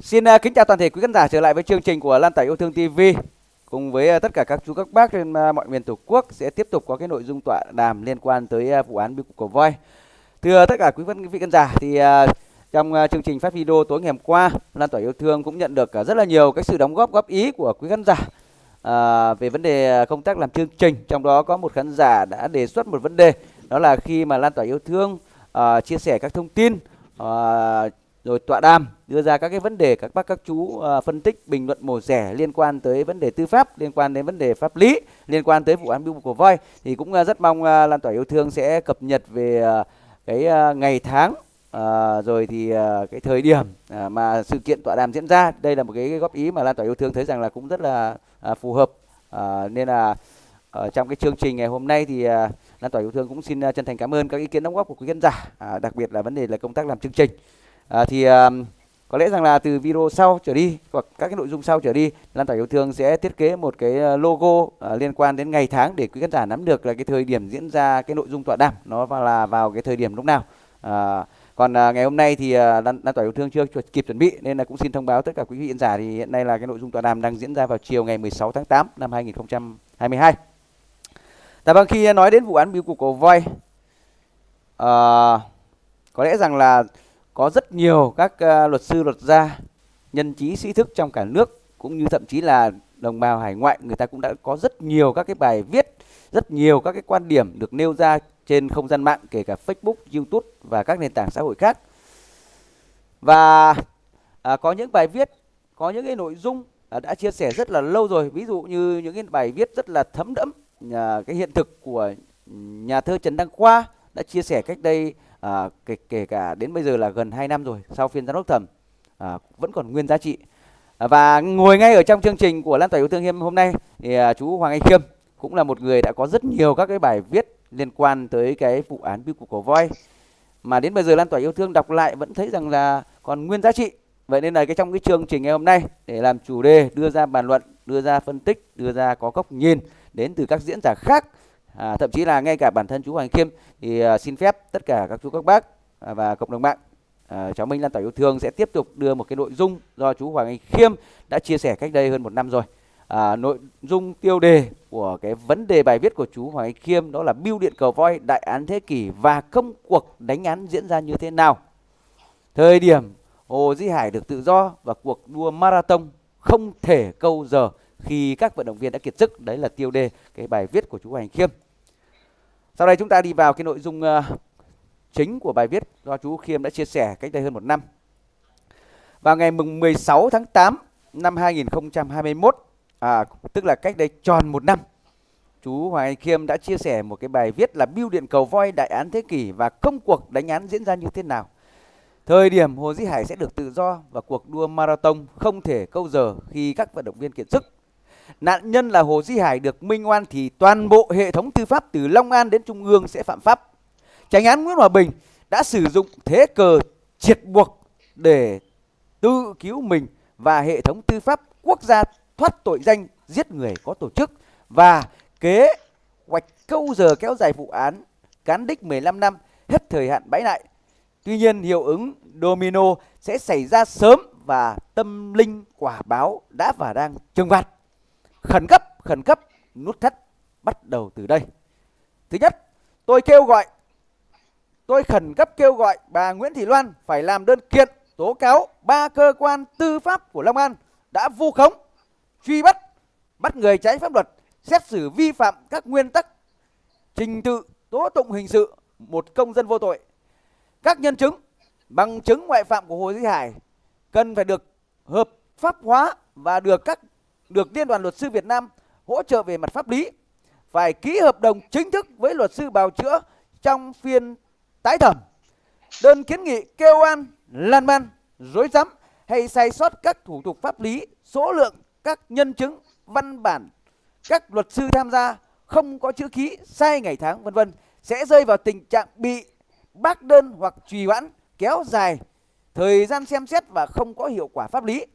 Xin uh, kính chào toàn thể quý khán giả trở lại với chương trình của Lan Tải Yêu Thương TV cùng với uh, tất cả các chú các bác trên uh, mọi miền tổ quốc sẽ tiếp tục có cái nội dung tọa đàm liên quan tới vụ án biêu cục cầu voi. Thưa tất cả quý vị khán giả thì trong chương trình phát video tối ngày hôm qua, Lan Tỏa Yêu Thương cũng nhận được rất là nhiều cái sự đóng góp góp ý của quý khán giả à, về vấn đề công tác làm chương trình. Trong đó có một khán giả đã đề xuất một vấn đề đó là khi mà Lan Tỏa Yêu Thương à, chia sẻ các thông tin à, rồi tọa đàm đưa ra các cái vấn đề các bác các chú uh, phân tích bình luận mổ rẻ liên quan tới vấn đề tư pháp liên quan đến vấn đề pháp lý liên quan tới vụ án biêu của voi. Thì cũng uh, rất mong uh, lan tỏa yêu thương sẽ cập nhật về uh, cái uh, ngày tháng À, rồi thì à, cái thời điểm à, mà sự kiện tọa đàm diễn ra. Đây là một cái, cái góp ý mà lan tỏa yêu thương thấy rằng là cũng rất là à, phù hợp à, nên là ở trong cái chương trình ngày hôm nay thì à, lan tỏa yêu thương cũng xin chân thành cảm ơn các ý kiến đóng góp của quý khán giả à, đặc biệt là vấn đề là công tác làm chương trình à, thì à, có lẽ rằng là từ video sau trở đi hoặc các cái nội dung sau trở đi lan tỏa yêu thương sẽ thiết kế một cái à, logo à, liên quan đến ngày tháng để quý khán giả nắm được là cái thời điểm diễn ra cái nội dung tọa đàm. Nó là vào cái thời điểm lúc nào. À, còn à, ngày hôm nay thì à, lan, lan tỏa yêu thương chưa kịp chuẩn bị nên là cũng xin thông báo tất cả quý vị khán giả thì hiện nay là cái nội dung tọa đàm đang diễn ra vào chiều ngày 16 tháng 8 năm 2022 Dạ vâng khi nói đến vụ án biêu cục của voi à, có lẽ rằng là có rất nhiều các uh, luật sư luật gia nhân trí sĩ thức trong cả nước cũng như thậm chí là đồng bào hải ngoại người ta cũng đã có rất nhiều các cái bài viết rất nhiều các cái quan điểm được nêu ra trên không gian mạng kể cả Facebook, YouTube và các nền tảng xã hội khác. Và à, có những bài viết có những cái nội dung à, đã chia sẻ rất là lâu rồi. Ví dụ như những cái bài viết rất là thấm đẫm à, cái hiện thực của nhà thơ Trần Đăng Khoa đã chia sẻ cách đây à, kể, kể cả đến bây giờ là gần 2 năm rồi sau phiên giám đốc thẩm à, vẫn còn nguyên giá trị. À, và ngồi ngay ở trong chương trình của lan tỏa yêu thương hiêm hôm nay thì à, chú Hoàng Anh Khiêm cũng là một người đã có rất nhiều các cái bài viết liên quan tới cái vụ án biêu cục cổ voi. Mà đến bây giờ lan tỏa yêu thương đọc lại vẫn thấy rằng là còn nguyên giá trị. Vậy nên là cái trong cái chương trình ngày hôm nay để làm chủ đề đưa ra bàn luận đưa ra phân tích đưa ra có góc nhìn đến từ các diễn giả khác à, thậm chí là ngay cả bản thân chú Hoàng Khiêm thì à, xin phép tất cả các chú các bác à, và cộng đồng mạng à, cháu Minh Lan tỏa yêu thương sẽ tiếp tục đưa một cái nội dung do chú Hoàng Anh Khiêm đã chia sẻ cách đây hơn một năm rồi. À, nội dung tiêu đề của cái vấn đề bài viết của chú Hoàng Anh Khiêm đó là biêu điện Cầu voi đại án thế kỷ và công cuộc đánh án diễn ra như thế nào. Thời điểm Hồ Di Hải được tự do và cuộc đua marathon không thể câu giờ khi các vận động viên đã kiệt sức. Đấy là tiêu đề cái bài viết của chú Hoàng Anh Khiêm sau đây chúng ta đi vào cái nội dung uh, chính của bài viết do chú Khiêm đã chia sẻ cách đây hơn một năm. Vào ngày mùng 16 tháng 8 năm 2021, à, tức là cách đây tròn một năm, chú Hoàng Anh Khiêm đã chia sẻ một cái bài viết là Biêu điện cầu voi đại án thế kỷ và công cuộc đánh án diễn ra như thế nào. Thời điểm Hồ Dĩ Hải sẽ được tự do và cuộc đua marathon không thể câu giờ khi các vận động viên kiệt sức nạn nhân là Hồ Duy Hải được minh oan thì toàn bộ hệ thống tư pháp từ Long An đến Trung ương sẽ phạm pháp. Tránh án Nguyễn Hòa Bình đã sử dụng thế cờ triệt buộc để tự cứu mình và hệ thống tư pháp quốc gia thoát tội danh, giết người có tổ chức và kế hoạch câu giờ kéo dài vụ án cán đích 15 năm hết thời hạn bãi lại. Tuy nhiên, hiệu ứng domino sẽ xảy ra sớm và tâm linh quả báo đã và đang trừng phạt khẩn cấp khẩn cấp, nút thắt bắt đầu từ đây. Thứ nhất, tôi kêu gọi, tôi khẩn cấp kêu gọi bà Nguyễn Thị Loan phải làm đơn kiện tố cáo ba cơ quan tư pháp của Long An đã vu khống, truy bắt bắt người trái pháp luật, xét xử vi phạm các nguyên tắc trình tự tố tụng hình sự một công dân vô tội. Các nhân chứng bằng chứng ngoại phạm của Hồ Duy Hải cần phải được hợp pháp hóa và được các được Liên đoàn Luật sư Việt Nam hỗ trợ về mặt pháp lý phải ký hợp đồng chính thức với luật sư bào chữa trong phiên tái thẩm. Đơn kiến nghị kêu an, lan man, dối rắm hay sai sót các thủ tục pháp lý, số lượng các nhân chứng, văn bản, các luật sư tham gia không có chữ ký, sai ngày tháng vân vân sẽ rơi vào tình trạng bị bác đơn hoặc trì hoãn kéo dài thời gian xem xét và không có hiệu quả pháp lý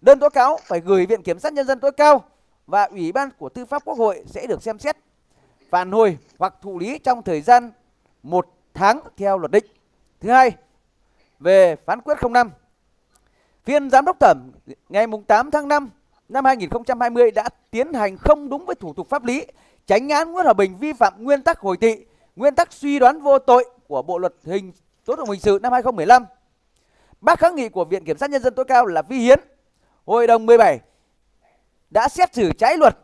Đơn tố cáo phải gửi Viện Kiểm sát Nhân dân tối cao và Ủy ban của Tư pháp Quốc hội sẽ được xem xét, phản hồi hoặc thụ lý trong thời gian một tháng theo luật định. Thứ hai, về phán quyết 05. Phiên giám đốc thẩm ngày 8 tháng 5 năm 2020 đã tiến hành không đúng với thủ tục pháp lý, tránh án Nguyễn Hòa Bình vi phạm nguyên tắc hồi tị, nguyên tắc suy đoán vô tội của Bộ luật hình tố tụng hình sự năm 2015. Bác kháng nghị của Viện Kiểm sát Nhân dân tối cao là vi hiến. Hội đồng 17 đã xét xử trái luật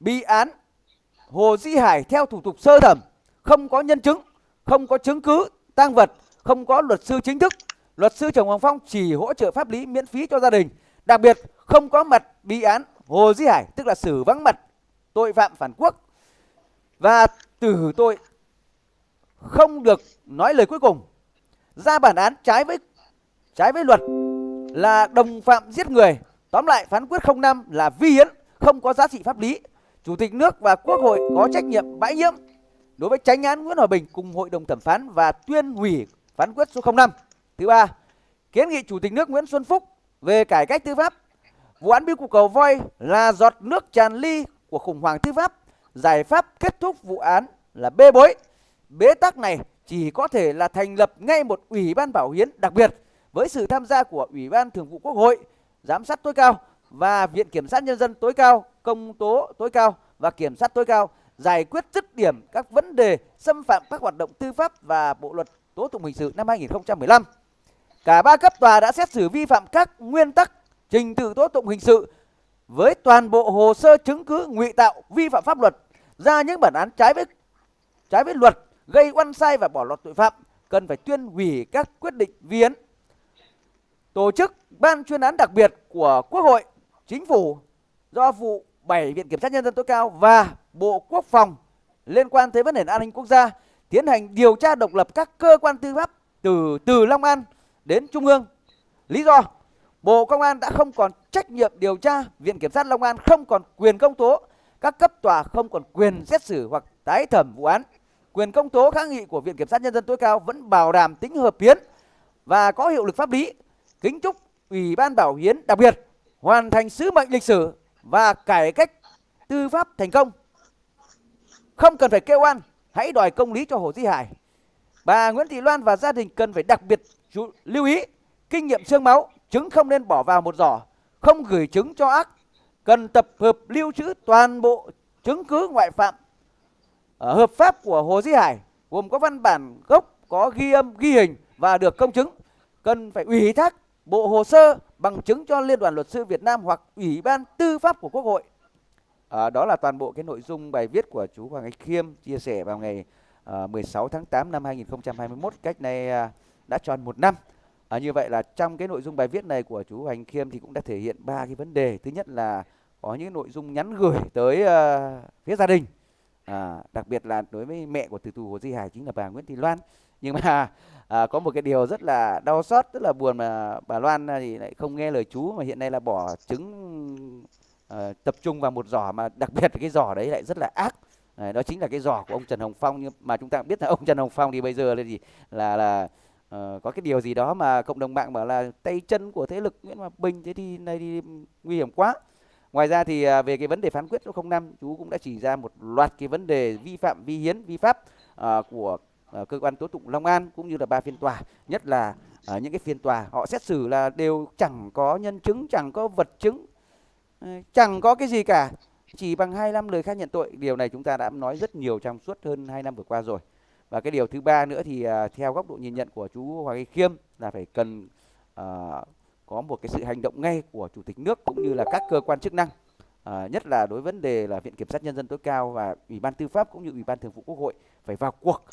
bị án Hồ Di Hải theo thủ tục sơ thẩm, không có nhân chứng, không có chứng cứ, tang vật, không có luật sư chính thức. Luật sư Trần Hoàng Phong chỉ hỗ trợ pháp lý miễn phí cho gia đình. Đặc biệt không có mặt bị án Hồ Di Hải, tức là xử vắng mặt tội phạm phản quốc và tử tội không được nói lời cuối cùng. Ra bản án trái với trái với luật là đồng phạm giết người. Tóm lại phán quyết 05 là vi hiến, không có giá trị pháp lý. Chủ tịch nước và Quốc hội có trách nhiệm bãi nhiễm đối với tránh án Nguyễn Hòa Bình cùng hội đồng thẩm phán và tuyên hủy phán quyết số 05. Thứ ba, kiến nghị Chủ tịch nước Nguyễn Xuân Phúc về cải cách tư pháp. Vụ án biêu cục cầu voi là giọt nước tràn ly của khủng hoảng tư pháp. Giải pháp kết thúc vụ án là bê bối. Bế tắc này chỉ có thể là thành lập ngay một ủy ban bảo hiến đặc biệt với sự tham gia của Ủy ban Thường vụ Quốc hội, giám sát tối cao và Viện Kiểm sát Nhân dân tối cao, công tố tối cao và Kiểm sát tối cao giải quyết dứt điểm các vấn đề xâm phạm các hoạt động tư pháp và Bộ luật tố tụng hình sự năm 2015. Cả ba cấp tòa đã xét xử vi phạm các nguyên tắc trình tự tố tụng hình sự với toàn bộ hồ sơ chứng cứ ngụy tạo vi phạm pháp luật ra những bản án trái với trái với luật gây oan sai và bỏ lọt tội phạm cần phải tuyên hủy các quyết định viên tổ chức ban chuyên án đặc biệt của Quốc hội, Chính phủ do vụ 7 Viện Kiểm sát Nhân dân tối cao và Bộ Quốc phòng liên quan tới vấn đề an ninh quốc gia tiến hành điều tra độc lập các cơ quan tư pháp từ từ Long An đến Trung ương. Lý do Bộ Công an đã không còn trách nhiệm điều tra, Viện Kiểm sát Long An không còn quyền công tố, các cấp tòa không còn quyền xét xử hoặc tái thẩm vụ án. Quyền công tố kháng nghị của Viện Kiểm sát Nhân dân tối cao vẫn bảo đảm tính hợp hiến và có hiệu lực pháp lý. Kính chúc Ủy ban Bảo hiến đặc biệt hoàn thành sứ mệnh lịch sử và cải cách tư pháp thành công. Không cần phải kêu oan, hãy đòi công lý cho Hồ Di Hải. Bà Nguyễn Thị Loan và gia đình cần phải đặc biệt chú, lưu ý kinh nghiệm xương máu, trứng không nên bỏ vào một giỏ, không gửi trứng cho ác, cần tập hợp lưu trữ toàn bộ chứng cứ ngoại phạm ở hợp pháp của Hồ Di Hải gồm có văn bản gốc, có ghi âm, ghi hình và được công chứng. Cần phải ủy thác bộ hồ sơ bằng chứng cho Liên đoàn Luật sư Việt Nam hoặc Ủy ban Tư pháp của Quốc hội. À, đó là toàn bộ cái nội dung bài viết của chú Hoàng Anh Khiêm chia sẻ vào ngày à, 16 tháng 8 năm 2021 cách này à, đã tròn một năm. À, như vậy là trong cái nội dung bài viết này của chú Hoàng Anh Khiêm thì cũng đã thể hiện ba cái vấn đề. Thứ nhất là có những nội dung nhắn gửi tới à, phía gia đình, à, đặc biệt là đối với mẹ của tử tù Hồ Di Hải chính là bà Nguyễn Thị Loan. Nhưng mà à, có một cái điều rất là đau xót rất là buồn mà bà Loan à, thì lại không nghe lời chú mà hiện nay là bỏ trứng à, tập trung vào một giỏ mà đặc biệt cái giỏ đấy lại rất là ác. À, đó chính là cái giỏ của ông Trần Hồng Phong. Nhưng mà chúng ta biết là ông Trần Hồng Phong thì bây giờ là gì? Là là uh, có cái điều gì đó mà cộng đồng mạng bảo là tay chân của thế lực Nguyễn Hòa Bình thế thì này thì nguy hiểm quá. Ngoài ra thì uh, về cái vấn đề phán quyết số 05 chú cũng đã chỉ ra một loạt cái vấn đề vi phạm vi hiến vi pháp uh, của uh, cơ quan tố tụng Long An cũng như là ba phiên tòa nhất là uh, những cái phiên tòa họ xét xử là đều chẳng có nhân chứng chẳng có vật chứng ờ, chẳng có cái gì cả. Chỉ bằng 25 lời khai nhận tội. Điều này chúng ta đã nói rất nhiều trong suốt hơn 2 năm vừa qua rồi. Và cái điều thứ ba nữa thì uh, theo góc độ nhìn nhận của chú Hoàng Anh Khiêm là phải cần uh, có một cái sự hành động ngay của chủ tịch nước cũng như là các cơ quan chức năng à, nhất là đối vấn đề là viện kiểm sát nhân dân tối cao và ủy ban tư pháp cũng như ủy ban thường vụ quốc hội phải vào cuộc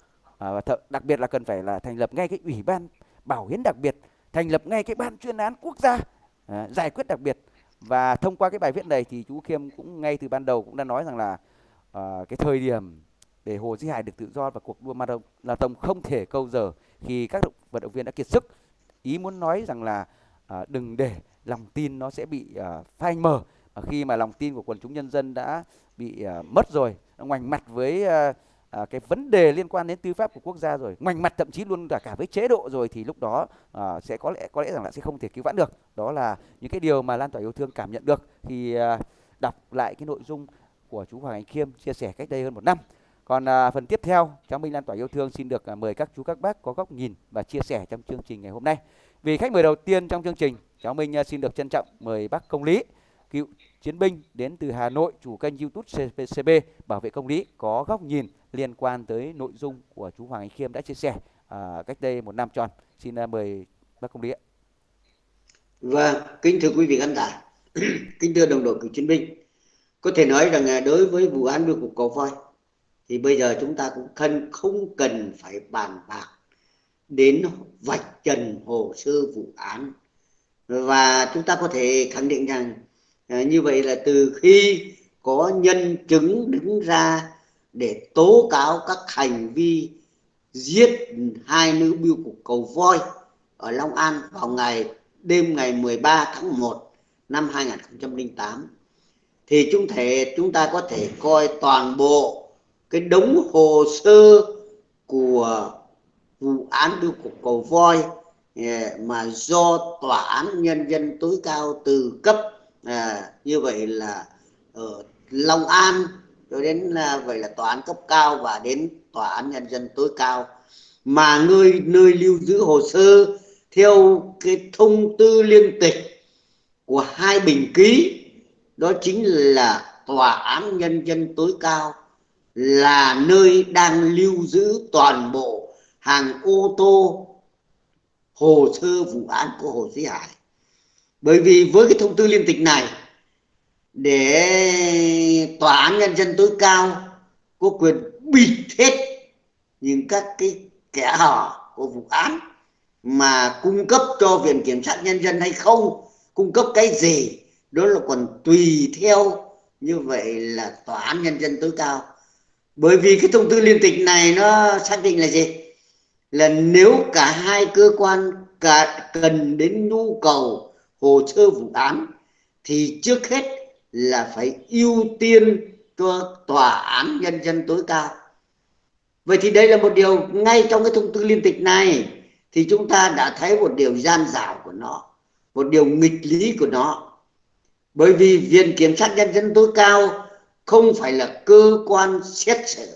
Ờ, và th- đặc biệt là cần phải là thành lập ngay cái ủy ban bảo hiến đặc biệt thành lập ngay cái ban chuyên án quốc gia à, giải quyết đặc biệt. Và thông qua cái bài viết này thì chú Khiêm cũng ngay từ ban đầu cũng đã nói rằng là à, cái thời điểm để Hồ duy Hải được tự do và cuộc đua marathon không thể câu giờ khi các vận động viên đã kiệt sức ý muốn nói rằng là à, đừng để lòng tin nó sẽ bị à, phai mờ. À, khi mà lòng tin của quần chúng nhân dân đã bị à, mất rồi ngoảnh mặt với à, à, cái vấn đề liên quan đến tư pháp của quốc gia rồi ngoảnh mặt thậm chí luôn cả cả với chế độ rồi thì lúc đó à, sẽ có lẽ có lẽ rằng là sẽ không thể cứu vãn được. Đó là những cái điều mà lan tỏa yêu thương cảm nhận được. Khi à, đọc lại cái nội dung của chú Hoàng Anh Khiêm chia sẻ cách đây hơn một năm. Còn à, phần tiếp theo cháu Minh lan tỏa yêu thương xin được à, mời các chú các bác có góc nhìn và chia sẻ trong chương trình ngày hôm nay. Vì khách mời đầu tiên trong chương trình cháu Minh à, xin được trân trọng mời bác công lý cựu chiến binh đến từ Hà Nội chủ kênh YouTube CPCB bảo vệ công lý có góc nhìn liên quan tới nội dung của chú Hoàng Anh Khiêm đã chia sẻ à, cách đây một năm tròn. Xin à, mời bác công lý ạ. Vâng, kính thưa quý vị khán giả, kính thưa đồng đội cựu chiến binh, có thể nói rằng à, đối với vụ án đưa cục cầu voi thì bây giờ chúng ta cũng cần không cần phải bàn bạc đến vạch trần hồ sơ vụ án. Và chúng ta có thể khẳng định rằng à, như vậy là từ khi có nhân chứng đứng ra để tố cáo các hành vi giết hai nữ biêu cục cầu voi ở Long An vào ngày đêm ngày 13 tháng 1 năm 2008 thì chúng thể chúng ta có thể coi toàn bộ cái đống hồ sơ của vụ án biêu cục cầu voi à, mà do tòa án nhân dân tối cao từ cấp à, như vậy là ở Long An rồi đến ờ, là vậy là tòa án cấp cao và đến tòa án nhân dân tối cao mà nơi nơi lưu giữ hồ sơ theo cái thông tư liên tịch của hai bình ký, đó chính là tòa án nhân dân tối cao, là nơi đang lưu giữ toàn bộ hàng ô tô, hồ sơ vụ án của Hồ sĩ Hải. Bởi vì với cái thông tư liên tịch này, để tòa án nhân dân tối cao có quyền bịt hết những các cái kẻ hở của vụ án mà cung cấp cho viện kiểm sát nhân dân hay không, cung cấp cái gì, đó là còn tùy theo như vậy là tòa án nhân dân tối cao. Bởi vì cái thông tư liên tịch này nó xác định là gì? Là nếu cả hai cơ quan cả cần đến nhu cầu hồ sơ vụ án thì trước hết là phải ưu tiên cho tòa án nhân dân tối cao. Vậy thì đây là một điều, ngay trong cái thông tư liên tịch này, thì chúng ta đã thấy một điều gian dảo của nó, một điều nghịch lý của nó. Bởi vì viện kiểm sát nhân dân tối cao không phải là cơ quan xét xử.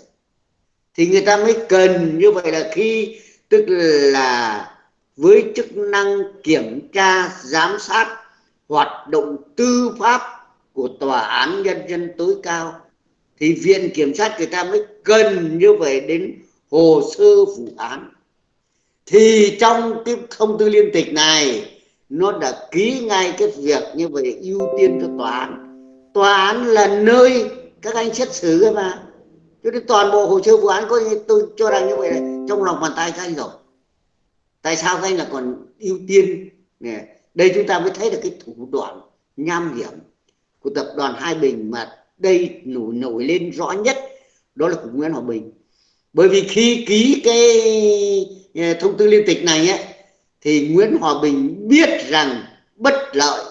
Thì người ta mới cần như vậy là khi, tức là với chức năng kiểm tra, giám sát, hoạt động tư pháp của tòa án nhân dân tối cao, thì viện kiểm sát người ta mới cần như vậy đến hồ sơ vụ án. Thì trong cái thông tư liên tịch này, nó đã ký ngay cái việc như vậy ưu tiên cho tòa án. Tòa án là nơi các anh xét xử cơ mà. Cho nên toàn bộ hồ sơ vụ án có tôi cho rằng như vậy là trong lòng bàn tay các anh rồi. Tại sao các anh là còn ưu tiên? Nè, đây chúng ta mới thấy được cái thủ đoạn, nham hiểm của tập đoàn Hai Bình mà đây nổi nổi lên rõ nhất đó là của Nguyễn Hòa Bình bởi vì khi ký cái ờ, thông tư liên tịch này ấy, thì Nguyễn Hòa Bình biết rằng bất lợi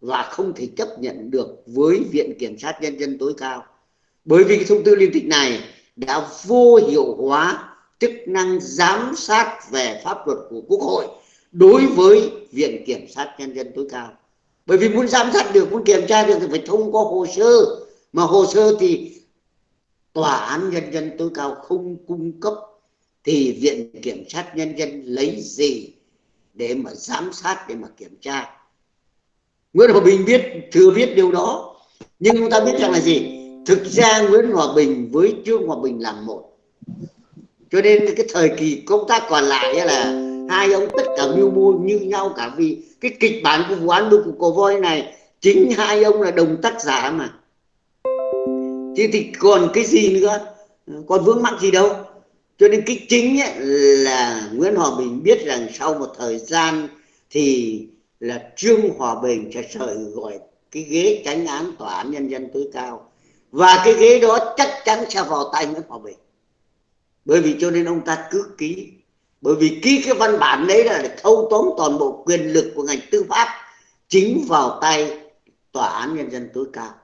và không thể chấp nhận được với Viện Kiểm sát Nhân dân tối cao. Bởi vì cái thông tư liên tịch này đã vô hiệu hóa chức năng giám sát về pháp luật của Quốc hội đối với Viện Kiểm sát Nhân dân tối cao. Bởi vì muốn giám sát được, muốn kiểm tra được thì phải thông qua hồ sơ. Mà hồ sơ thì Tòa án Nhân dân tối cao không cung cấp thì Viện Kiểm sát Nhân dân lấy gì để mà giám sát để mà kiểm tra? Nguyễn Hòa Bình biết thừa biết điều đó. Nhưng chúng ta biết rằng là gì? Thực ra Nguyễn Hòa Bình với Trương Hòa Bình làm một. Cho nên cái thời kỳ công tác còn lại là hai ông tất cả mưu mô như nhau cả vì cái kịch bản của vụ án của cổ voi này, chính hai ông là đồng tác giả mà. Chứ thì còn cái gì nữa? Còn vướng mắc gì đâu? Cho nên cái chính ấy là Nguyễn Hòa Bình biết rằng sau một thời gian thì là Trương Hòa Bình sẽ sợi gọi cái ghế tránh án tòa án nhân dân tối cao. Và cái ghế đó chắc chắn sẽ vào tay Nguyễn Hòa Bình. Bởi vì cho nên ông ta cứ ký bởi vì ký cái văn bản đấy là để thâu tóm toàn bộ quyền lực của ngành tư pháp chính vào tay tòa án nhân dân tối cao.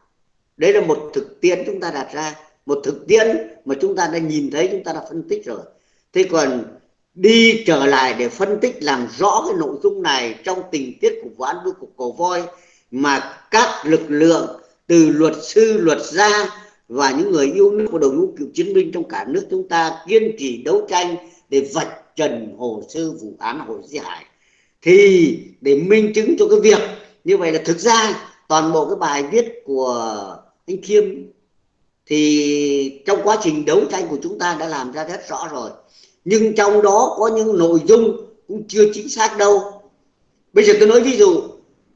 Đấy là một thực tiễn chúng ta đặt ra, một thực tiễn mà chúng ta đã nhìn thấy, chúng ta đã phân tích rồi. Thế còn đi trở lại để phân tích làm rõ cái nội dung này trong tình tiết của vụ án với cục cổ voi mà các lực lượng từ luật sư, luật gia và những người yêu nước và đội ngũ cựu chiến binh trong cả nước chúng ta kiên trì đấu tranh để vạch trần hồ sơ vụ án hồ Di Hải. Thì để minh chứng cho cái việc như vậy là thực ra toàn bộ cái bài viết của anh Khiêm thì trong quá trình đấu tranh của chúng ta đã làm ra rất rõ rồi. Nhưng trong đó có những nội dung cũng chưa chính xác đâu. Bây giờ tôi nói ví dụ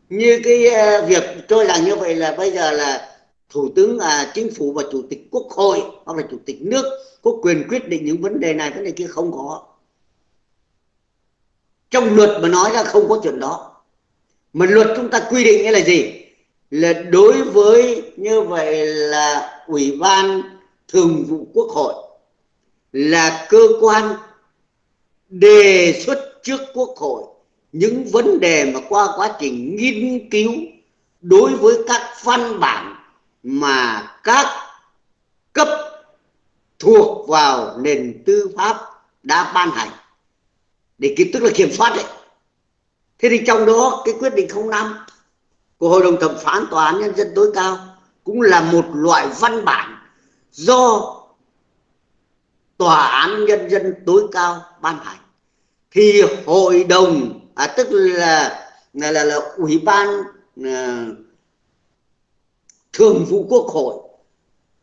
như cái ờ, việc cho rằng như vậy là bây giờ là thủ tướng à, chính phủ và chủ tịch quốc hội hoặc là chủ tịch nước có quyền quyết định những vấn đề này vấn đề kia không có trong luật mà nói ra không có chuyện đó. Mà luật chúng ta quy định là gì? Là đối với như vậy là ủy ban thường vụ quốc hội là cơ quan đề xuất trước quốc hội những vấn đề mà qua quá trình nghiên cứu đối với các văn bản mà các cấp thuộc vào nền tư pháp đã ban hành để kiểm tức là kiểm soát đấy. Thế thì trong đó cái quyết định 05 của hội đồng thẩm phán tòa án nhân dân tối cao cũng là một loại văn bản do tòa án nhân dân tối cao ban hành. Thì hội đồng à, tức là là là, là ủy ban à, thường vụ quốc hội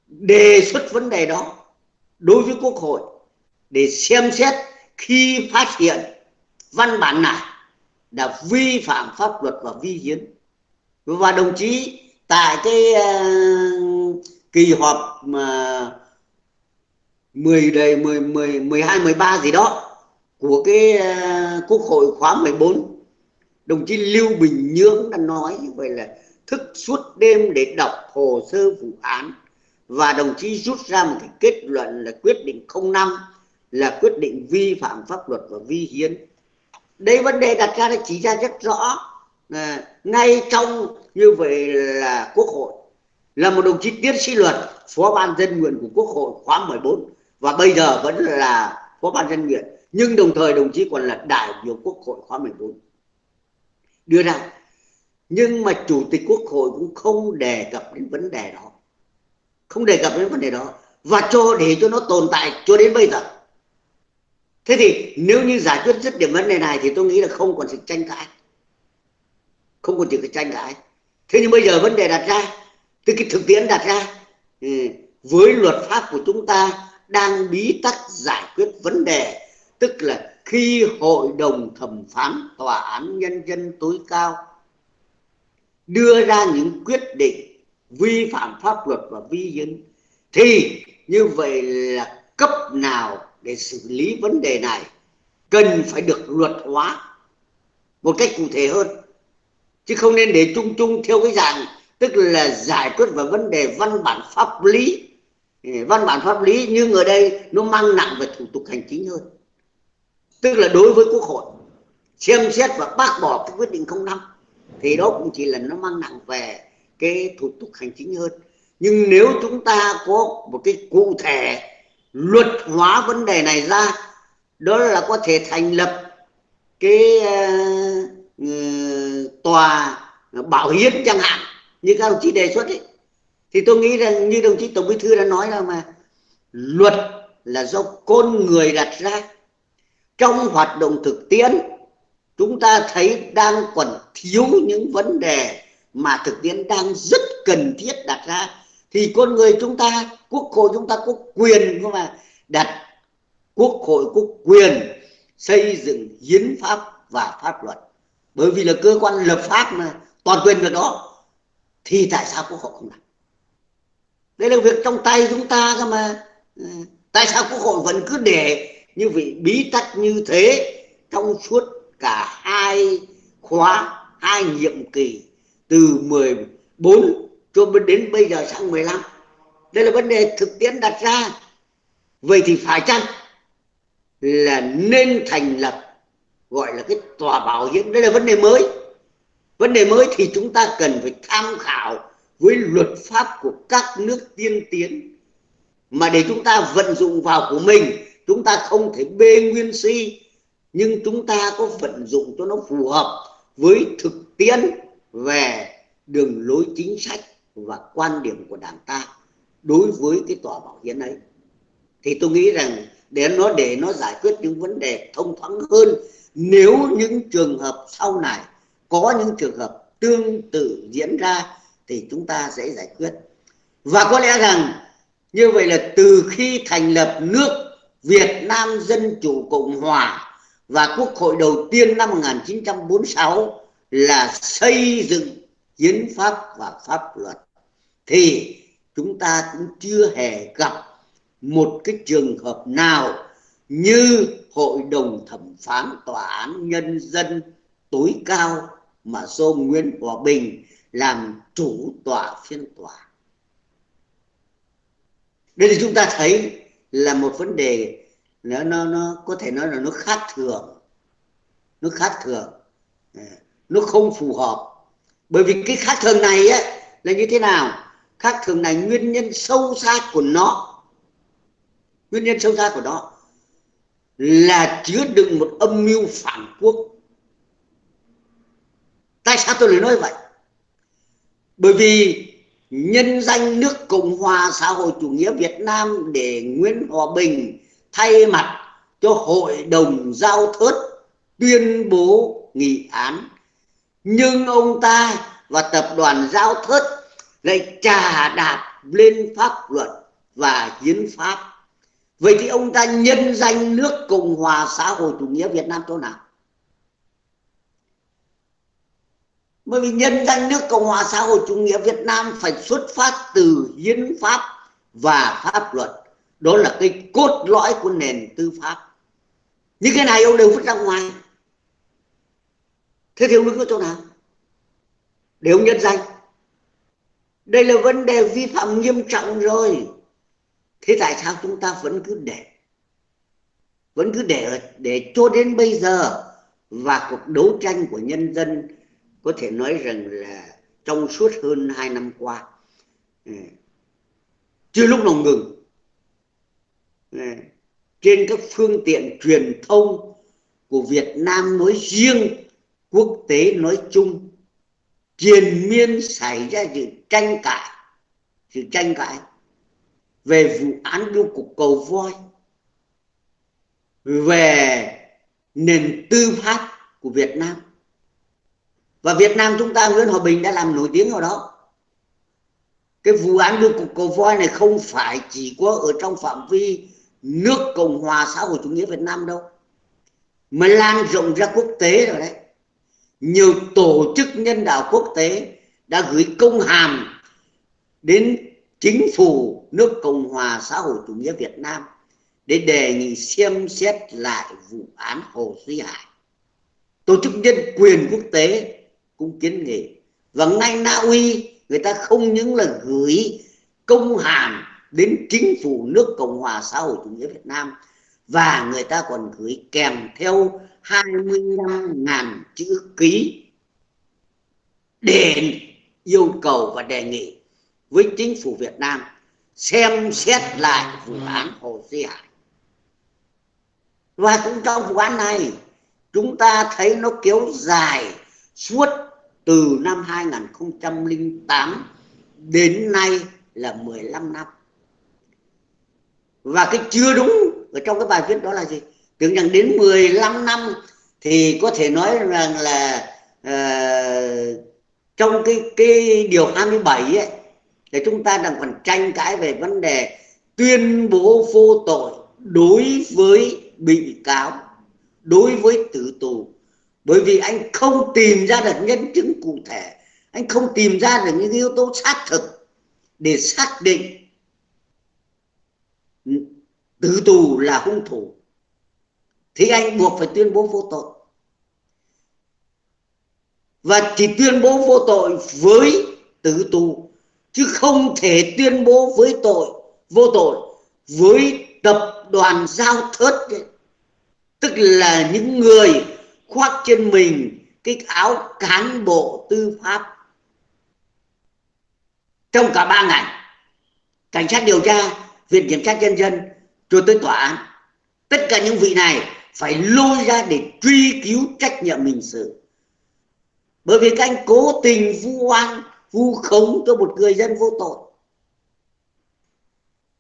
đề xuất vấn đề đó đối với quốc hội để xem xét khi phát hiện văn bản này đã vi phạm pháp luật và vi hiến. Và đồng chí tại cái uh, kỳ họp mà 10 đầy 10 10 12 13 gì đó của cái uh, quốc hội khóa 14 đồng chí Lưu Bình Nhưỡng đã nói như vậy là thức suốt đêm để đọc hồ sơ vụ án. Và đồng chí rút ra một cái kết luận là quyết định 05 là quyết định vi phạm pháp luật và vi hiến. Đây vấn đề đặt ra là chỉ ra rất rõ à, ngay trong như vậy là quốc hội là một đồng chí tiến sĩ luật phó ban dân nguyện của quốc hội khóa 14 và bây giờ vẫn là phó ban dân nguyện. Nhưng đồng thời đồng chí còn là đại biểu quốc hội khóa 14 đưa ra nhưng mà chủ tịch quốc hội cũng không đề cập đến vấn đề đó. Không đề cập đến vấn đề đó. Và cho để cho nó tồn tại cho đến bây giờ thế thì nếu như giải quyết dứt điểm vấn đề này thì tôi nghĩ là không còn sự tranh cãi. Không còn sự tranh cãi. Thế nhưng bây giờ vấn đề đặt ra từ cái thực tiễn đặt ra ừ, với luật pháp của chúng ta đang bí tắc giải quyết vấn đề, tức là khi hội đồng thẩm phán tòa án nhân dân tối cao đưa ra những quyết định vi phạm pháp luật và vi hiến thì như vậy là cấp nào để xử lý vấn đề này, cần phải được luật hóa một cách cụ thể hơn. Chứ không nên để chung chung theo cái dạng, tức là giải quyết về vấn đề văn bản pháp lý. Ừ, văn bản pháp lý nhưng ở đây nó mang nặng về thủ tục hành chính hơn. Tức là đối với quốc hội, xem xét và bác bỏ cái quyết định 05 thì đó cũng chỉ là nó mang nặng về cái thủ tục hành chính hơn. Nhưng nếu chúng ta có một cái cụ thể luật hóa vấn đề này ra đó là có thể thành lập cái uh, tòa bảo hiến chẳng hạn như các đồng chí đề xuất ấy. Thì tôi nghĩ rằng như đồng chí tổng bí thư đã nói là mà luật là do con người đặt ra. Trong hoạt động thực tiễn chúng ta thấy đang còn thiếu những vấn đề mà thực tiễn đang rất cần thiết đặt ra thì con người chúng ta, quốc hội chúng ta có quyền mà đặt quốc hội có quyền xây dựng hiến pháp và pháp luật. Bởi vì là cơ quan lập pháp mà, toàn quyền việc đó, thì tại sao quốc hội không làm? Đây là việc trong tay chúng ta cơ mà. Ừ, tại sao quốc hội vẫn cứ để như vị bí tắc như thế trong suốt cả hai khóa, hai nhiệm kỳ từ 14 cho đến bây giờ sang 15 đây là vấn đề thực tiễn đặt ra. Vậy thì phải chăng là nên thành lập, gọi là cái tòa bảo hiểm đây là vấn đề mới. Vấn đề mới thì chúng ta cần phải tham khảo với luật pháp của các nước tiên tiến mà để chúng ta vận dụng vào của mình. Chúng ta không thể bê nguyên si, nhưng chúng ta có vận dụng cho nó phù hợp với thực tiễn về đường lối chính sách và quan điểm của đảng ta đối với cái tòa bảo hiến ấy. Thì tôi nghĩ rằng để nó để nó giải quyết những vấn đề thông thoáng hơn, nếu những trường hợp sau này có những trường hợp tương tự diễn ra thì chúng ta sẽ giải quyết. Và có lẽ rằng như vậy là từ khi thành lập nước Việt Nam Dân Chủ Cộng Hòa và Quốc hội đầu tiên năm 1946 là xây dựng hiến pháp và pháp luật thì chúng ta cũng chưa hề gặp một cái trường hợp nào như hội đồng thẩm phán tòa án nhân dân tối cao mà do Nguyễn Hòa Bình làm chủ tọa phiên tòa. Đây thì chúng ta thấy là một vấn đề nó nó nó có thể nói là nó khác thường, nó khác thường, nó không phù hợp. Bởi vì cái khác thường này á là như thế nào? Khác thường này nguyên nhân sâu xa của nó, nguyên nhân sâu xa của nó là chứa đựng một âm mưu phản quốc. Tại sao tôi lại nói vậy? Bởi vì nhân danh nước cộng hòa xã hội chủ nghĩa việt nam để nguyễn hòa bình thay mặt cho hội đồng giao thớt tuyên bố nghị án nhưng ông ta và tập đoàn giao thất lại trà đạp lên pháp luật và hiến pháp. Vậy thì ông ta nhân danh nước cộng hòa xã hội chủ nghĩa việt nam chỗ nào? Bởi vì nhân danh nước cộng hòa xã hội chủ nghĩa việt nam phải xuất phát từ hiến pháp và pháp luật. Đó là cái cốt lõi của nền tư pháp. Những cái này ông đều vứt ra ngoài thế thì ông đứng ở chỗ nào? Để ông nhân danh. Đây là vấn đề vi phạm nghiêm trọng rồi. Thế tại sao chúng ta vẫn cứ để? Vẫn cứ để để cho đến bây giờ và cuộc đấu tranh của nhân dân có thể nói rằng là trong suốt hơn hai năm qua ừ, chưa lúc nào ngừng. Ừ, trên các phương tiện truyền thông của Việt Nam nói riêng quốc tế nói chung, triền miên xảy ra sự tranh cãi, sự tranh cãi về vụ án biêu cục cầu voi, về nền tư pháp của Việt Nam. Và Việt Nam chúng ta, Nguyễn Hòa Bình đã làm nổi tiếng ở đó. Cái vụ án đưa cục cầu voi này không phải chỉ có ở trong phạm vi nước Cộng hòa xã hội chủ nghĩa Việt Nam đâu, mà lan rộng ra quốc tế rồi đấy nhiều tổ chức nhân đạo quốc tế đã gửi công hàm đến chính phủ nước Cộng hòa xã hội chủ nghĩa Việt Nam để đề nghị xem xét lại vụ án Hồ Duy Hải. Tổ chức nhân quyền quốc tế cũng kiến nghị và ngay Na Uy, người ta không những là gửi công hàm đến chính phủ nước Cộng hòa xã hội chủ nghĩa Việt Nam, và người ta còn gửi kèm theo 25.000 chữ ký để yêu cầu và đề nghị với chính phủ Việt Nam xem xét lại vụ án Hồ Duy Hải. Và cũng trong vụ án này chúng ta thấy nó kéo dài suốt từ năm 2008 đến nay là 15 năm. Và cái chưa đúng ở trong cái bài viết đó là gì? Tưởng rằng đến 15 năm thì có thể nói rằng là uh, trong cái cái điều 27 ấy thì chúng ta đang còn tranh cãi về vấn đề tuyên bố vô tội đối với bị cáo đối với tử tù. Bởi vì anh không tìm ra được nhân chứng cụ thể anh không tìm ra được những yếu tố xác thực để xác định tử tù là hung thủ thì anh buộc phải tuyên bố vô tội. Và chỉ tuyên bố vô tội với tử tù, chứ không thể tuyên bố với tội, vô tội với tập đoàn giao thớt ấy. tức là những người khoác trên mình cái áo cán bộ tư pháp. Trong cả ba ngành cảnh sát điều tra, viện kiểm sát nhân dân, rồi tới tòa án. Tất cả những vị này phải lôi ra để truy cứu trách nhiệm hình sự. Bởi vì các anh cố tình vu oan, vu khống cho một người dân vô tội.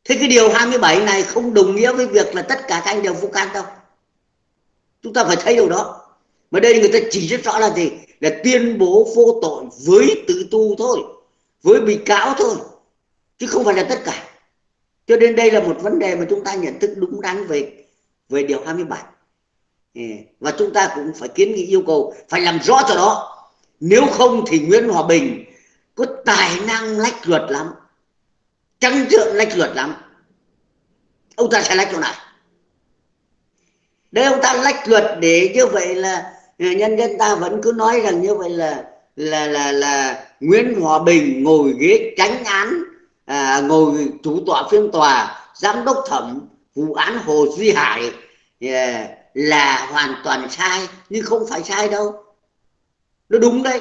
Thế cái điều 27 này không đồng nghĩa với việc là tất cả các anh đều vô can đâu. Chúng ta phải thấy điều đó. Mà đây người ta chỉ rất rõ là gì? Là tuyên bố vô tội với tự tu thôi, với bị cáo thôi, chứ không phải là tất cả. Cho nên đây là một vấn đề mà chúng ta nhận thức đúng đắn về về điều 27 Ừ. và chúng ta cũng phải kiến nghị yêu cầu phải làm rõ cho đó. Nếu không thì Nguyễn Hòa Bình có tài năng lách luật lắm trắng trợn lách luật lắm. Ông ta sẽ lách chỗ này đấy ông ta lách luật để như vậy là nhân dân ta vẫn cứ nói rằng như vậy là là là là Nguyễn Hòa Bình ngồi ghế tránh án à, ngồi chủ tọa phiên tòa giám đốc thẩm vụ án Hồ Duy Hải yeah, là hoàn toàn sai nhưng không phải sai đâu. Nó đúng đấy.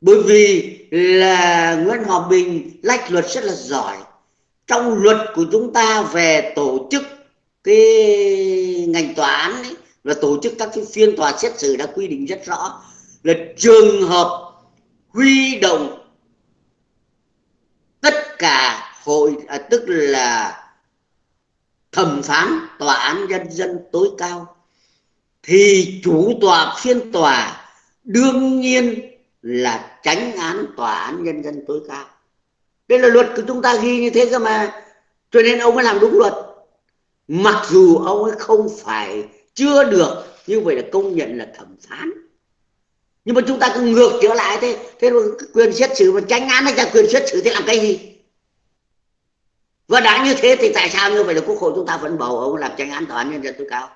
Bởi vì là Nguyễn Hòa Bình lách luật rất là giỏi. Trong luật của chúng ta về tổ chức cái ngành tòa án ấy, và tổ chức các cái phiên tòa xét xử đã quy định rất rõ. Là trường hợp huy động tất cả hội à, tức là thẩm phán tòa án nhân dân tối cao, thì chủ tòa phiên tòa đương nhiên là tránh án tòa án nhân dân tối cao. Đây là luật của chúng ta ghi như thế cơ mà. Cho nên ông ấy làm đúng luật. Mặc dù ông ấy không phải chưa được như vậy là công nhận là thẩm phán. Nhưng mà chúng ta cứ ngược trở lại thế. Thế quyền xét xử và tránh án hay là quyền xét xử thì làm cái gì? Và đã như thế thì tại sao như vậy là quốc hội chúng ta vẫn bầu ông làm tranh án tòa án nhân dân tối cao?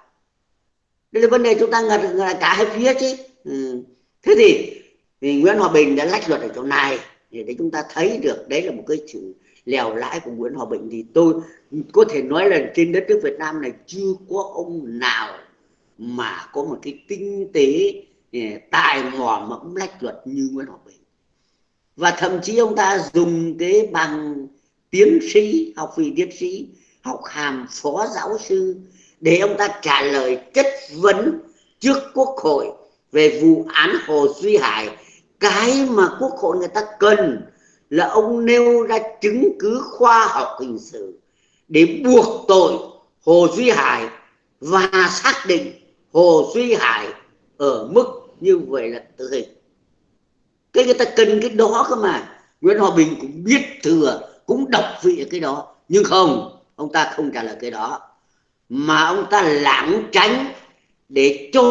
Đây là vấn đề chúng ta ngật là cả hai phía chứ. Ừ. thế thì, thì Nguyễn Hòa Bình đã lách luật ở chỗ này để chúng ta thấy được đấy là một cái sự lèo lãi của Nguyễn Hòa Bình thì tôi có thể nói là trên đất nước Việt Nam này chưa có ông nào mà có một cái tinh tế ừ, tài mò mẫm lách luật như Nguyễn Hòa Bình. Và thậm chí ông ta dùng cái bằng tiến sĩ, học vị tiến sĩ, học hàm phó giáo sư, để ông ta trả lời chất vấn trước quốc hội về vụ án hồ duy hải. Cái mà quốc hội người ta cần là ông nêu ra chứng cứ khoa học hình sự để buộc tội hồ duy hải và xác định hồ duy hải ở mức như vậy là tử hình. Cái người ta cần cái đó cơ mà. Nguyễn hòa bình cũng biết thừa cũng đọc vị cái đó. Nhưng không, ông ta không trả lời cái đó. Mà ông ta lãng tránh để cho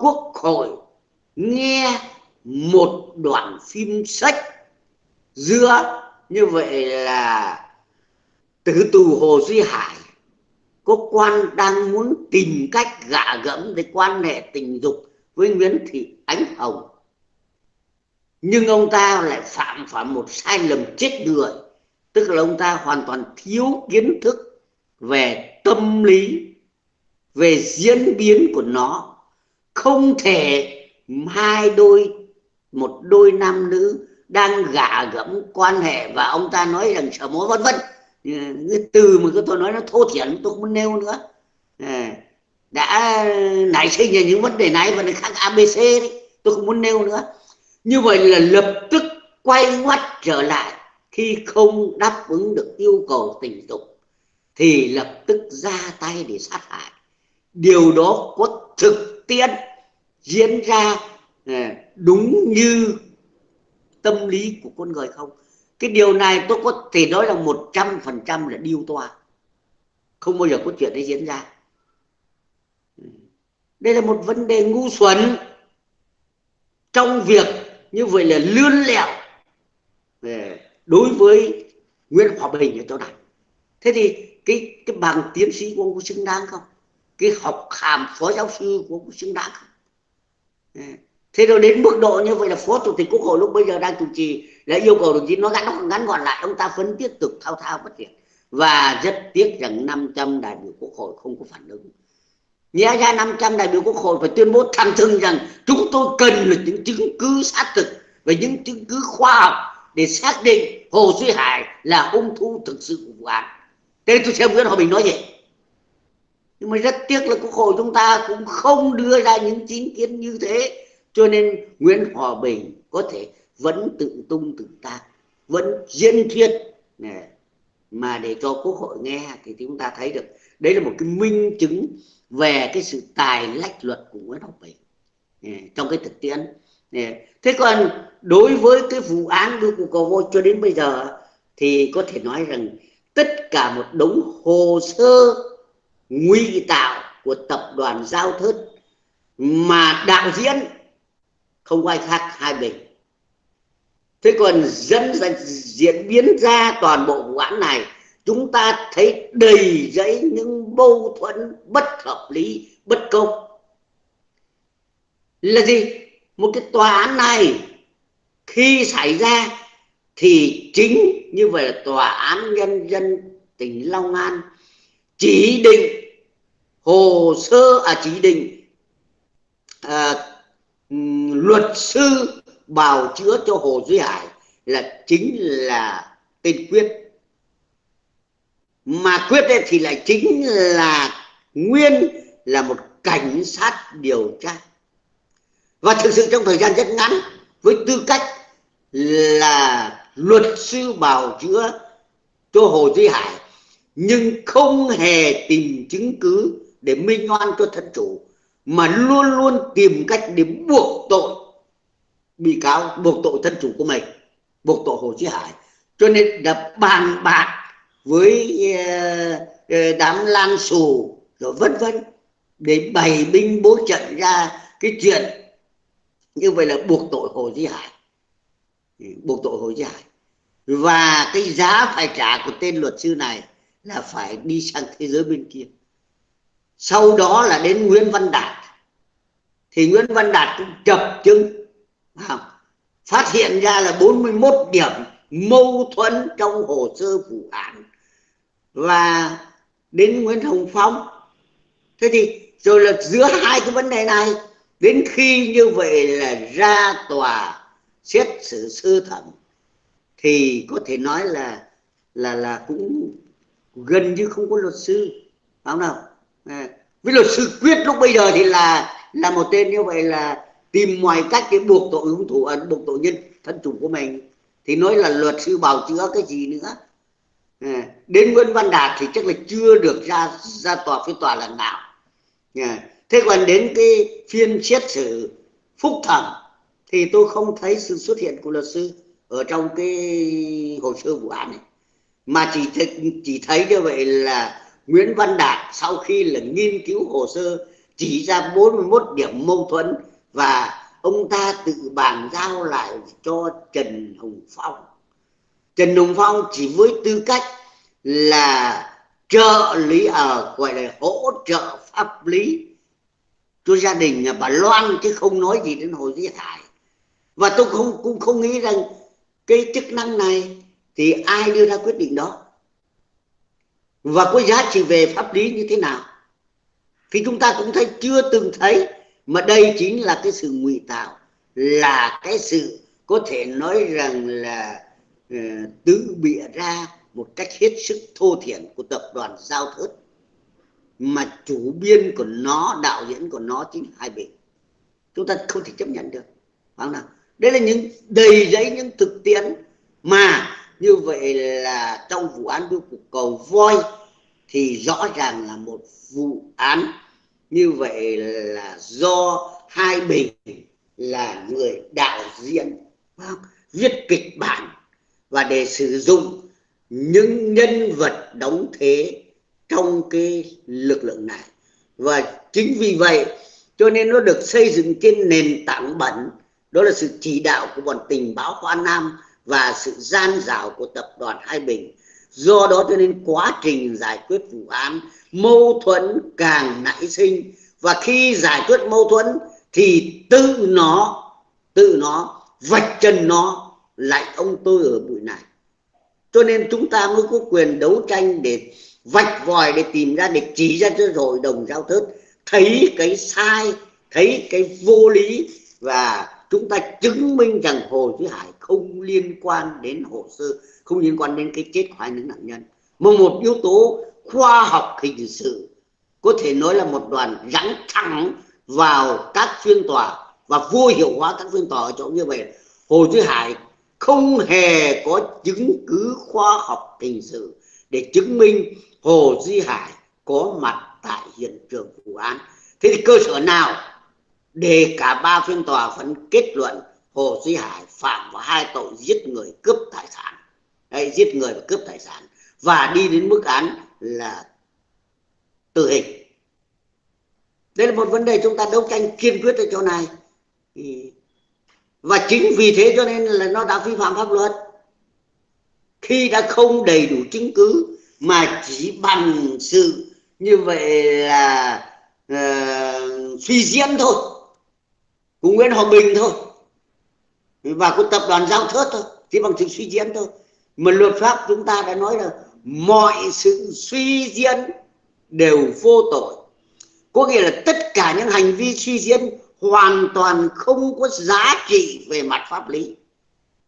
quốc hội nghe một đoạn phim sách giữa, như vậy là tử tù hồ duy hải có quan đang muốn tìm cách gạ gẫm để quan hệ tình dục với nguyễn thị ánh hồng. Nhưng ông ta lại phạm phải một sai lầm chết người tức là ông ta hoàn toàn thiếu kiến thức về tâm lý, về diễn biến của nó. Không thể hai đôi, một đôi nam nữ đang gả gẫm quan hệ và ông ta nói rằng sợ mối vân vân cái từ mà tôi nói nó thô thiển, tôi không muốn nêu nữa. Ờ, đã nảy sinh ra những vấn đề này và khác abc đấy, tôi không muốn nêu nữa. Như vậy là lập tức quay ngoắt trở lại khi không đáp ứng được yêu cầu tình dục, thì lập tức ra tay để sát hại. Điều đó có thực tiễn diễn ra ờ, đúng như tâm lý của con người không? Cái điều này tôi có thể nói là một trăm phần trăm là điêu toa không bao giờ có chuyện đấy diễn ra. Đây là một vấn đề ngu xuẩn. Trong việc như vậy là lươn lẹo. Ờ, đối với Nguyễn Hòa Bình ở chỗ này. Thế thì cái cái bằng tiến sĩ của ông có xứng đáng không? Cái học hàm phó giáo sư của ông có xứng đáng không? Thế rồi đến mức độ như vậy là phó chủ tịch quốc hội lúc bây giờ đang chủ trì đã yêu cầu đồng chí nó ngắn ngắn gọn lại, ông ta vẫn tiếp tục thao thao bất tuyệt. Và rất tiếc rằng 500 đại biểu quốc hội không có phản ứng. Nhẽ ra 500 đại biểu quốc hội phải tuyên bố thẳng thừng rằng chúng tôi cần là những chứng cứ xác thực và những chứng cứ khoa học để xác định Hồ Duy Hải là hung thủ thực sự của vụ án. Thế tôi xem Nguyễn Hòa Bình nói gì? Nhưng mà rất tiếc là Quốc hội chúng ta cũng không đưa ra những chính kiến như thế. Cho nên Nguyễn Hòa Bình có thể vẫn tự tung tự tác, vẫn diễn thuyết. mà để cho quốc hội nghe thì chúng ta thấy được đấy là một cái minh chứng về cái sự tài lách luật của Nguyễn Hòa Bình trong cái thực tiễn thế còn đối với cái vụ án đưa cụ cầu Vô cho đến bây giờ thì có thể nói rằng tất cả một đống hồ sơ nguy tạo của tập đoàn giao thớt mà đạo diễn không ai khác hai bình thế còn dẫn diễn biến ra toàn bộ vụ án này, chúng ta thấy đầy dẫy những mâu thuẫn bất hợp lý, bất công. Là gì? Một cái tòa án này khi xảy ra thì chính như vậy là tòa án nhân dân tỉnh Long An chỉ định hồ sơ à chỉ định à, luật sư bào chữa cho Hồ Duy Hải là chính là tên Quyết. Mà Quyết thì lại chính là Nguyên là một cảnh sát điều tra và thực sự trong thời gian rất ngắn, với tư cách là luật sư bào chữa cho Hồ Duy Hải, nhưng không hề tìm chứng cứ để minh oan cho thân chủ, mà luôn luôn tìm cách để buộc tội bị cáo, buộc tội thân chủ của mình, buộc tội Hồ Chí Hải. Cho nên đã bàn bạc với ờ, ờ, đám lan xù rồi vân vân để bày binh bố trận ra cái chuyện như vậy là buộc tội Hồ di Hải. Buộc tội Hồ di Hải. Và cái giá phải trả của tên luật sư này là phải đi sang thế giới bên kia. Sau đó là đến Nguyễn Văn Đạt. Thì Nguyễn Văn Đạt cũng chập chứng phát hiện ra là 41 điểm mâu thuẫn trong hồ sơ vụ án. Và đến Nguyễn Hồng Phong. Thế thì rồi là giữa hai cái vấn đề này đến khi như vậy là ra tòa xét xử sơ thẩm thì có thể nói là là là cũng gần như không có luật sư phải không nào? À, với luật sư quyết lúc bây giờ thì là là một tên như vậy là tìm mọi cách để buộc tội hung thủ ấn buộc tội nhân thân chủ của mình. Thì nói là luật sư bào chữa cái gì nữa? À, đến Nguyễn Văn Đạt thì chắc là chưa được ra ra tòa phiên tòa lần nào. À, thế còn đến cái phiên xét xử phúc thẩm thì tôi không thấy sự xuất hiện của luật sư ở trong cái hồ sơ vụ án này mà chỉ chỉ thấy như vậy là Nguyễn Văn Đạt sau khi là nghiên cứu hồ sơ chỉ ra 41 điểm mâu thuẫn và ông ta tự bàn giao lại cho Trần Hồng Phong. Trần Hồng Phong chỉ với tư cách là trợ lý ở à, gọi là hỗ trợ pháp lý cho gia đình nhà bà Loan chứ không nói gì đến Hồ Duy Hải. Và tôi không cũng không nghĩ rằng cái chức năng này thì ai đưa ra quyết định đó. Và có giá trị về pháp lý như thế nào? Thì chúng ta cũng thấy chưa từng thấy mà đây chính là cái sự ngụy tạo là cái sự có thể nói rằng là ờ, uh, tự bịa ra một cách hết sức thô thiển của tập đoàn giao thớt mà chủ biên của nó, đạo diễn của nó chính hai bên. Chúng ta không thể chấp nhận được. Phải không nào? Đây là những đầy giấy những thực tiễn mà như vậy là trong vụ án đưa cục cầu voi thì rõ ràng là một vụ án. Như vậy là do hai bình là người đạo diễn viết kịch bản và để sử dụng những nhân vật đóng thế trong cái lực lượng này. Và chính vì vậy, cho nên nó được xây dựng trên nền tảng bẩn. Đó là sự chỉ đạo của bọn tình báo Hoa Nam và sự gian dảo của tập đoàn Hai Bình. Do đó cho nên quá trình giải quyết vụ án, mâu thuẫn càng nảy sinh. Và khi giải quyết mâu thuẫn thì tự nó tự nó, vạch chân nó lại ông tôi ở bụi này. Cho nên chúng ta mới có quyền đấu tranh để vạch vòi để tìm ra để chỉ ra cho rồi đồng giao thớt thấy cái sai, thấy cái vô lý và chúng ta chứng minh rằng hồ chí hải không liên quan đến hồ sơ, không liên quan đến cái chết của hai nữ nạn nhân. Mà một yếu tố khoa học hình sự có thể nói là một đoàn rắn thẳng vào các phiên tòa và vô hiệu hóa các phiên tòa ở chỗ như vậy. Hồ chí hải không hề có chứng cứ khoa học hình sự để chứng minh Hồ Duy Hải có mặt tại hiện trường vụ án. Thế thì cơ sở nào để cả ba phiên tòa vẫn kết luận Hồ Duy Hải phạm vào hai tội giết người cướp tài sản, hay giết người và cướp tài sản và đi đến mức án là tử hình. Đây là một vấn đề chúng ta đấu tranh kiên quyết ở chỗ này. Và chính vì thế cho nên là nó đã vi phạm pháp luật. Khi đã không đầy đủ chứng cứ mà chỉ bằng sự như vậy là ờ, uh, suy diễn thôi của Nguyễn Hòa Bình thôi và của tập đoàn giao thớt thôi chỉ bằng sự suy diễn thôi. Mà luật pháp chúng ta đã nói là mọi sự suy diễn đều vô tội. Có nghĩa là tất cả những hành vi suy diễn hoàn toàn không có giá trị về mặt pháp lý.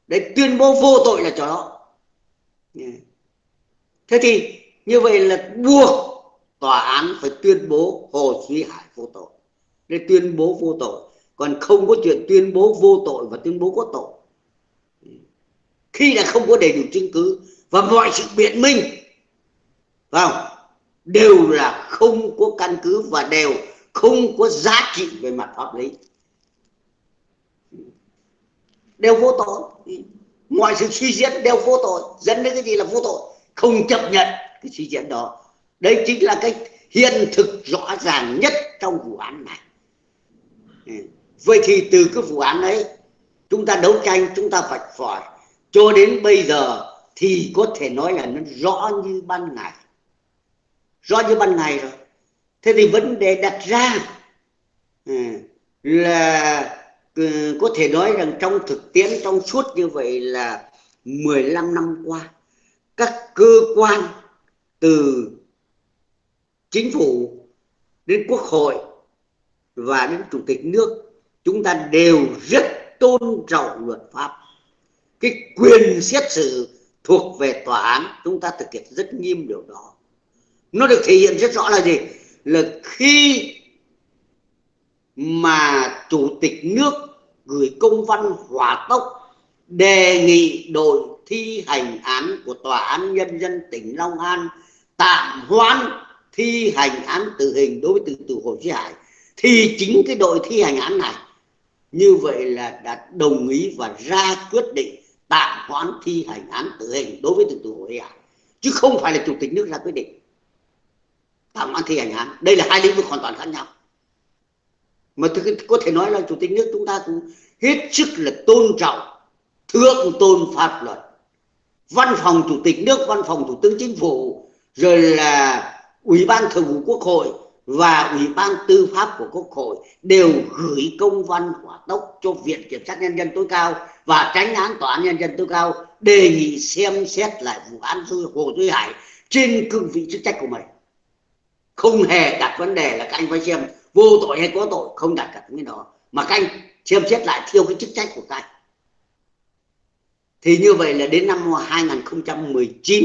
Để tuyên bố vô tội là cho đó thế thì như vậy là buộc tòa án phải tuyên bố Hồ Duy Hải vô tội. Để tuyên bố vô tội, còn không có chuyện tuyên bố vô tội và tuyên bố có tội. Khi đã không có đầy đủ chứng cứ và mọi sự biện minh, phải không? Đều là không có căn cứ và đều không có giá trị về mặt pháp lý. Đều vô tội. Mọi sự suy diễn đều vô tội. Dẫn đến cái gì là vô tội? Không chấp nhận cái suy diễn đó. Đây chính là cái hiện thực rõ ràng nhất trong vụ án này. Ừ. Vậy thì từ cái vụ án ấy, chúng ta đấu tranh, chúng ta vạch phỏi cho đến bây giờ thì có thể nói là nó rõ như ban ngày. Rõ như ban ngày rồi. Thế thì vấn đề đặt ra ừ, là ừ, có thể nói rằng trong thực tiễn, trong suốt như vậy là 15 năm qua các cơ quan từ chính phủ đến quốc hội và đến chủ tịch nước, chúng ta đều rất tôn trọng luật pháp. Cái quyền xét xử thuộc về tòa án, chúng ta thực hiện rất nghiêm điều đó. Nó được thể hiện rất rõ là gì? Là khi mà chủ tịch nước gửi công văn hỏa tốc đề nghị đội thi hành án của tòa án nhân dân tỉnh Long An, tạm hoãn thi hành án tử hình đối với từ tù Hồ Chí Hải, thì chính cái đội thi hành án này như vậy là đã đồng ý và ra quyết định tạm hoãn thi hành án tử hình đối với từ tù Hồ Chí Hải, chứ không phải là chủ tịch nước ra quyết định tạm hoãn thi hành án. Đây là hai lĩnh vực hoàn toàn khác nhau. Mà có thể nói là chủ tịch nước chúng ta cũng hết sức là tôn trọng, thượng tôn pháp luật văn phòng chủ tịch nước, văn phòng thủ tướng chính phủ, rồi là ủy ban thường vụ quốc hội và ủy ban tư pháp của quốc hội đều gửi công văn hỏa tốc cho viện kiểm sát nhân dân tối cao và tránh án tòa án nhân dân tối cao đề nghị xem xét lại vụ án hồ duy hải trên cương vị chức trách của mình. Không hề đặt vấn đề là các anh phải xem vô tội hay có tội, không đặt cả cái đó. Mà các anh xem xét lại theo cái chức trách của các anh thì như vậy là đến năm 2019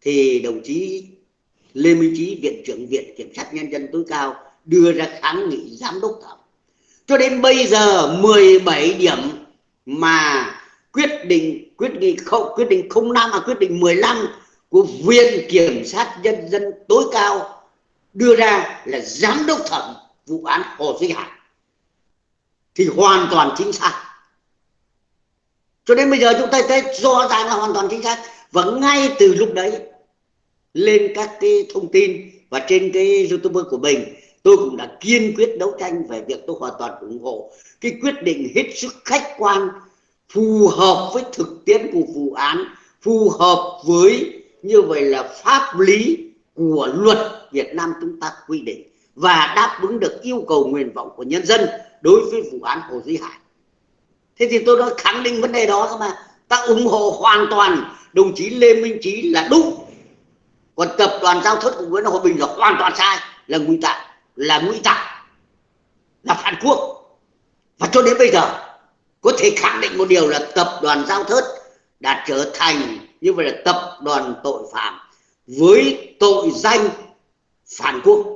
thì đồng chí Lê Minh Chí, viện trưởng viện kiểm sát nhân dân tối cao đưa ra kháng nghị giám đốc thẩm. Cho đến bây giờ 17 điểm mà quyết định, quyết nghị không, quyết định không năm mà quyết định 15 của viện kiểm sát nhân dân tối cao đưa ra là giám đốc thẩm vụ án Hồ Duy Hải. Thì hoàn toàn chính xác cho đến bây giờ chúng ta thấy rõ ràng là hoàn toàn chính xác và ngay từ lúc đấy, lên các cái thông tin và trên cái youtube của mình, tôi cũng đã kiên quyết đấu tranh về việc tôi hoàn toàn ủng hộ cái quyết định hết sức khách quan, phù hợp với thực tiễn của vụ án, phù hợp với như vậy là pháp lý của luật Việt Nam chúng ta quy định và đáp ứng được yêu cầu nguyện vọng của nhân dân đối với vụ án Hồ Duy Hải. Thế thì tôi đã khẳng định vấn đề đó mà. Ta ủng hộ hoàn toàn. Đồng chí Lê Minh Trí là đúng. Còn tập đoàn giao thất của Nguyễn Hòa Bình là hoàn toàn sai. Là ngụy tạo. Là ngụy tạo. Là phản quốc. Và cho đến bây giờ, có thể khẳng định một điều là tập đoàn giao thớt đã trở thành như vậy là tập đoàn tội phạm với tội danh phản quốc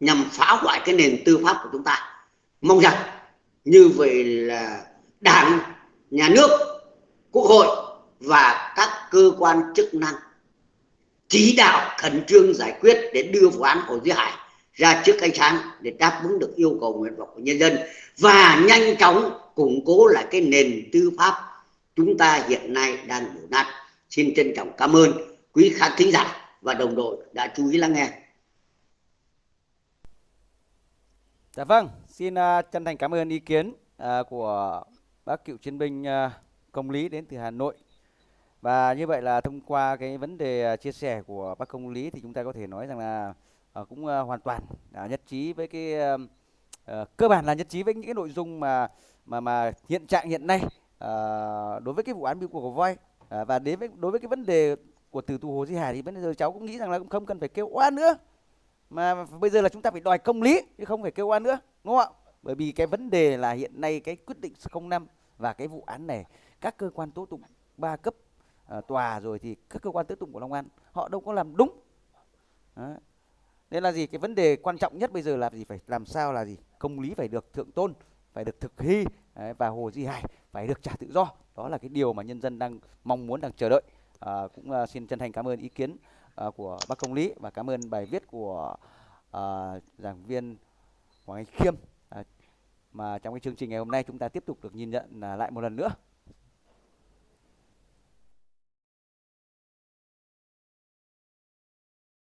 nhằm phá hoại cái nền tư pháp của chúng ta. Mong rằng như vậy là đảng nhà nước quốc hội và các cơ quan chức năng chỉ đạo khẩn trương giải quyết để đưa vụ án Hồ Duy Hải ra trước ánh sáng để đáp ứng được yêu cầu nguyện vọng của nhân dân và nhanh chóng củng cố lại cái nền tư pháp chúng ta hiện nay đang đổ nát. Xin trân trọng cảm ơn quý khán thính giả và đồng đội đã chú ý lắng nghe. Dạ vâng, xin uh, chân thành cảm ơn ý kiến uh, của bác cựu chiến binh uh, công lý đến từ Hà Nội. Và như vậy là thông qua cái vấn đề uh, chia sẻ của bác công lý thì chúng ta có thể nói rằng là uh, cũng uh, hoàn toàn uh, nhất trí với cái uh, uh, cơ bản là nhất trí với những cái nội dung mà mà mà hiện trạng hiện nay uh, đối với cái vụ án biêu của voi uh, và đến với đối với cái vấn đề của từ tù Hồ Di Hải thì bây giờ cháu cũng nghĩ rằng là cũng không cần phải kêu oan nữa mà bây giờ là chúng ta phải đòi công lý chứ không phải kêu oan nữa đúng không ạ? Bởi vì cái vấn đề là hiện nay cái quyết định 05 và cái vụ án này các cơ quan tố tụng ba cấp à, tòa rồi thì các cơ quan tố tụng của Long An họ đâu có làm đúng. Đấy. nên là gì? Cái vấn đề quan trọng nhất bây giờ là gì? Phải làm sao là gì? Công lý phải được thượng tôn phải được thực thi Đấy, và Hồ Di Hải phải được trả tự do. Đó là cái điều mà nhân dân đang mong muốn đang chờ đợi. À, cũng à, xin chân thành cảm ơn ý kiến uh, của bác công lý và cảm ơn bài viết của uh, giảng viên Hoàng Anh Khiêm. Uh, mà trong cái chương trình ngày hôm nay chúng ta tiếp tục được nhìn nhận uh, lại một lần nữa.